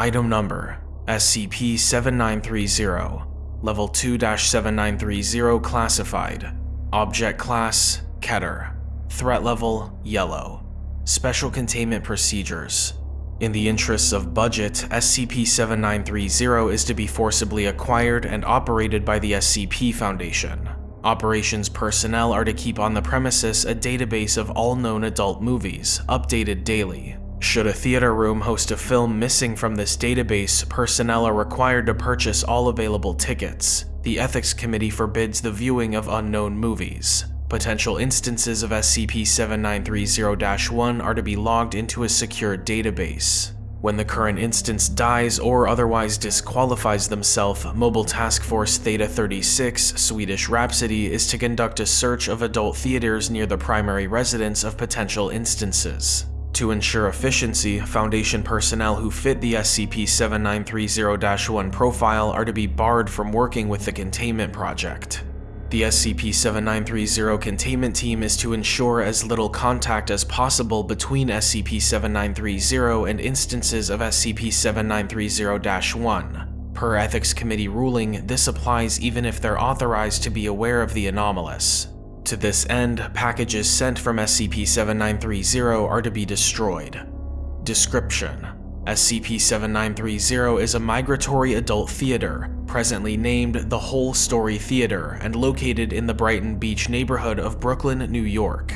Item Number SCP-7930 Level 2-7930 Classified Object Class Keter Threat Level Yellow Special Containment Procedures in the interests of budget, SCP-7930 is to be forcibly acquired and operated by the SCP Foundation. Operations personnel are to keep on the premises a database of all known adult movies, updated daily. Should a theater room host a film missing from this database, personnel are required to purchase all available tickets. The Ethics Committee forbids the viewing of unknown movies. Potential instances of SCP-7930-1 are to be logged into a secure database. When the current instance dies or otherwise disqualifies themselves, Mobile Task Force Theta-36 Swedish Rhapsody is to conduct a search of adult theaters near the primary residence of potential instances. To ensure efficiency, Foundation personnel who fit the SCP-7930-1 profile are to be barred from working with the containment project. The SCP-7930 containment team is to ensure as little contact as possible between SCP-7930 and instances of SCP-7930-1. Per Ethics Committee ruling, this applies even if they're authorized to be aware of the anomalous. To this end, packages sent from SCP-7930 are to be destroyed. Description SCP-7930 is a migratory adult theater, presently named the Whole Story Theater and located in the Brighton Beach neighborhood of Brooklyn, New York.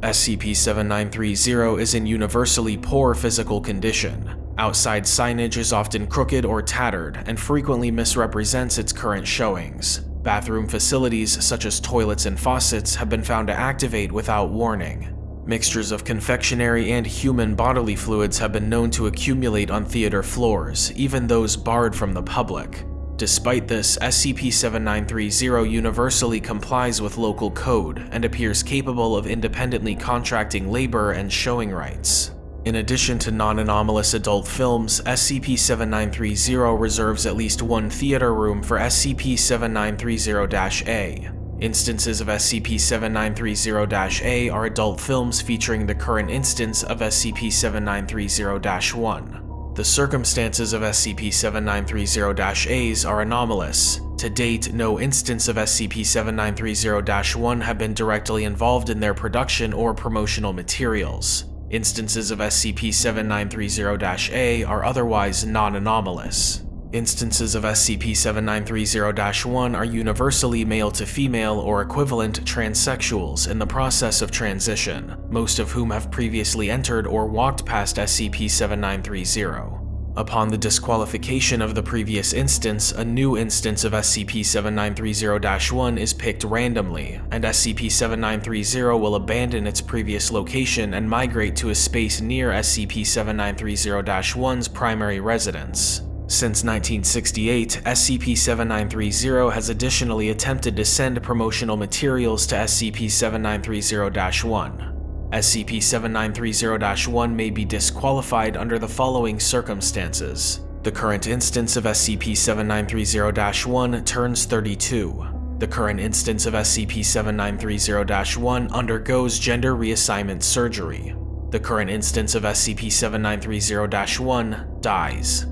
SCP-7930 is in universally poor physical condition. Outside signage is often crooked or tattered and frequently misrepresents its current showings. Bathroom facilities such as toilets and faucets have been found to activate without warning. Mixtures of confectionery and human bodily fluids have been known to accumulate on theater floors, even those barred from the public. Despite this, SCP-7930 universally complies with local code and appears capable of independently contracting labor and showing rights. In addition to non-anomalous adult films, SCP-7930 reserves at least one theater room for SCP-7930-A, Instances of SCP-7930-A are adult films featuring the current instance of SCP-7930-1. The circumstances of SCP-7930-A's are anomalous. To date, no instance of SCP-7930-1 have been directly involved in their production or promotional materials. Instances of SCP-7930-A are otherwise non-anomalous. Instances of SCP-7930-1 are universally male to female or equivalent transsexuals in the process of transition, most of whom have previously entered or walked past SCP-7930. Upon the disqualification of the previous instance, a new instance of SCP-7930-1 is picked randomly, and SCP-7930 will abandon its previous location and migrate to a space near SCP-7930-1's primary residence. Since 1968, SCP-7930 has additionally attempted to send promotional materials to SCP-7930-1. SCP-7930-1 may be disqualified under the following circumstances. The current instance of SCP-7930-1 turns 32. The current instance of SCP-7930-1 undergoes gender reassignment surgery. The current instance of SCP-7930-1 dies.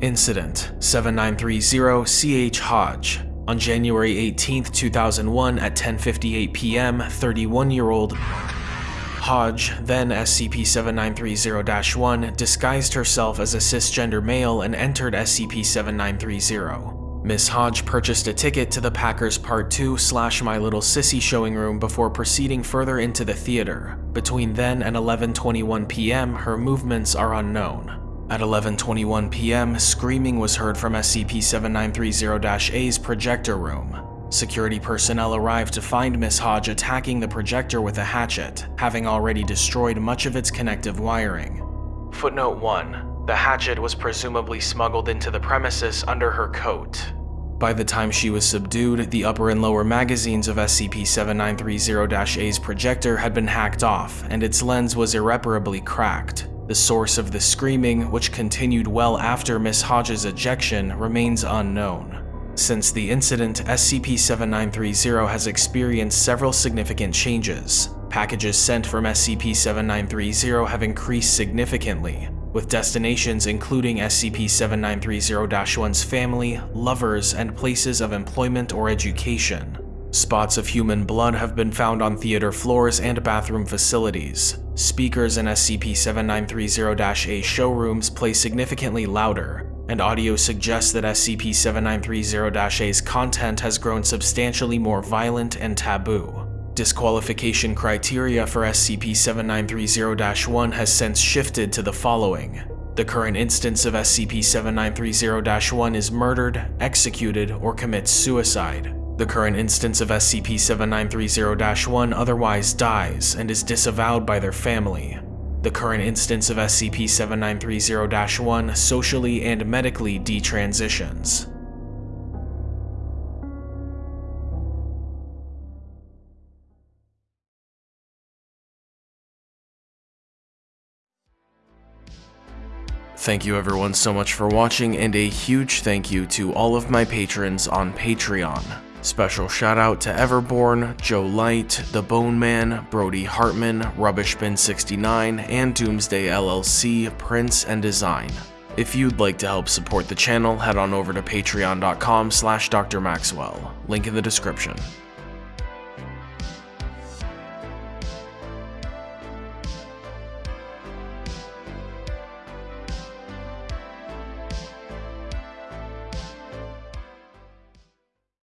Incident 7930 CH Hodge on January 18, 2001 at 10.58 p.m., 31-year-old Hodge, then SCP-7930-1, disguised herself as a cisgender male and entered SCP-7930. Miss Hodge purchased a ticket to the Packers Part 2 slash My Little Sissy showing room before proceeding further into the theater. Between then and 11.21 p.m., her movements are unknown. At 11.21 p.m., screaming was heard from SCP-7930-A's projector room. Security personnel arrived to find Miss Hodge attacking the projector with a hatchet, having already destroyed much of its connective wiring. Footnote 1. The hatchet was presumably smuggled into the premises under her coat. By the time she was subdued, the upper and lower magazines of SCP-7930-A's projector had been hacked off, and its lens was irreparably cracked. The source of the screaming, which continued well after Miss Hodge's ejection, remains unknown. Since the incident, SCP-7930 has experienced several significant changes. Packages sent from SCP-7930 have increased significantly. with destinations including SCP-7930-1's family, lovers, and places of employment or education. Spots of human blood have been found on theater floors and bathroom facilities. Speakers in SCP-7930-A showrooms play significantly louder, and audio suggests that SCP-7930-A's content has grown substantially more violent and taboo. Disqualification criteria for SCP-7930-1 has since shifted to the following. The current instance of SCP-7930-1 is murdered, executed, or commits suicide. The current instance of SCP-7930-1 otherwise dies and is disavowed by their family. The current instance of SCP-7930-1 socially and medically detransitions. Thank you everyone so much for watching and a huge thank you to all of my patrons on Patreon. Special shout out to Everborn, Joe Light, The Bone Man, Brody Hartman, Rubbishbin69, and Doomsday LLC, Prince and Design. If you'd like to help support the channel, head on over to patreon.com slash drmaxwell, link in the description.